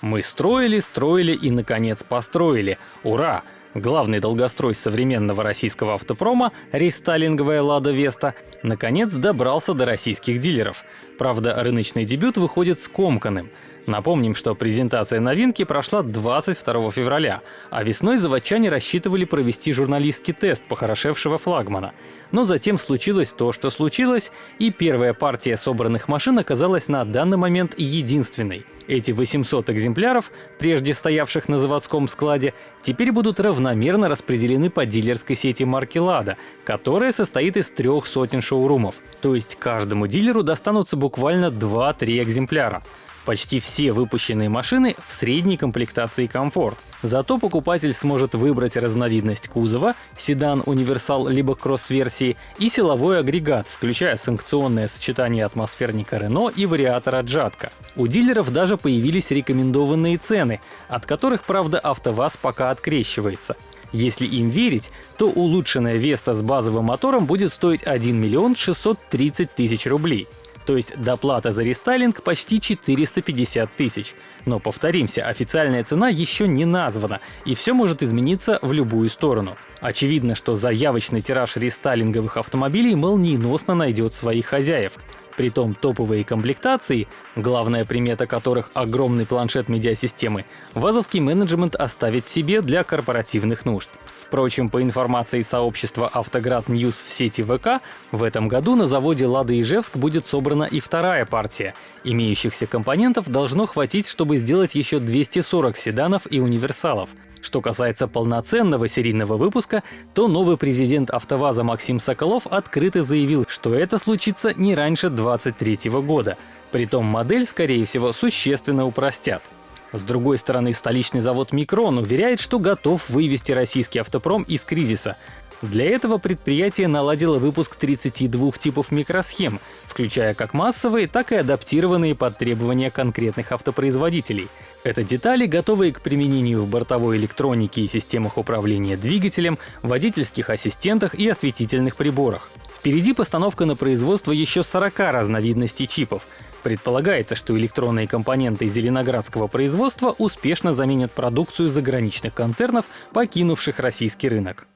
Мы строили, строили и, наконец, построили. Ура! Главный долгострой современного российского автопрома, рестайлинговая «Лада Веста», наконец добрался до российских дилеров. Правда, рыночный дебют выходит скомканным. Напомним, что презентация новинки прошла 22 февраля, а весной заводчане рассчитывали провести журналистский тест похорошевшего флагмана. Но затем случилось то, что случилось, и первая партия собранных машин оказалась на данный момент единственной. Эти 800 экземпляров, прежде стоявших на заводском складе, теперь будут равномерно распределены по дилерской сети марки «Лада», которая состоит из трех сотен шоурумов. То есть каждому дилеру достанутся буквально 2-3 экземпляра. Почти все выпущенные машины в средней комплектации комфорт. Зато покупатель сможет выбрать разновидность кузова, седан, универсал либо кросс-версии и силовой агрегат, включая санкционное сочетание атмосферника Renault и вариатора Джатка. У дилеров даже появились рекомендованные цены, от которых, правда, АвтоВАЗ пока открещивается. Если им верить, то улучшенная Веста с базовым мотором будет стоить 1 миллион 630 тысяч рублей то есть доплата за рестайлинг почти 450 тысяч. Но повторимся, официальная цена еще не названа, и все может измениться в любую сторону. Очевидно, что заявочный тираж рестайлинговых автомобилей молниеносно найдет своих хозяев. Притом топовые комплектации, главная примета которых — огромный планшет медиасистемы, вазовский менеджмент оставит себе для корпоративных нужд. Впрочем, по информации сообщества «Автоград Ньюс» в сети ВК, в этом году на заводе «Лада Ижевск» будет собрана и вторая партия. Имеющихся компонентов должно хватить, чтобы сделать еще 240 седанов и универсалов. Что касается полноценного серийного выпуска, то новый президент «АвтоВАЗа» Максим Соколов открыто заявил, что это случится не раньше 2023 года. Притом модель, скорее всего, существенно упростят. С другой стороны, столичный завод «Микрон» уверяет, что готов вывести российский автопром из кризиса. Для этого предприятие наладило выпуск 32 типов микросхем, включая как массовые, так и адаптированные под требования конкретных автопроизводителей. Это детали, готовые к применению в бортовой электронике и системах управления двигателем, водительских ассистентах и осветительных приборах. Впереди постановка на производство еще 40 разновидностей чипов. Предполагается, что электронные компоненты зеленоградского производства успешно заменят продукцию заграничных концернов, покинувших российский рынок.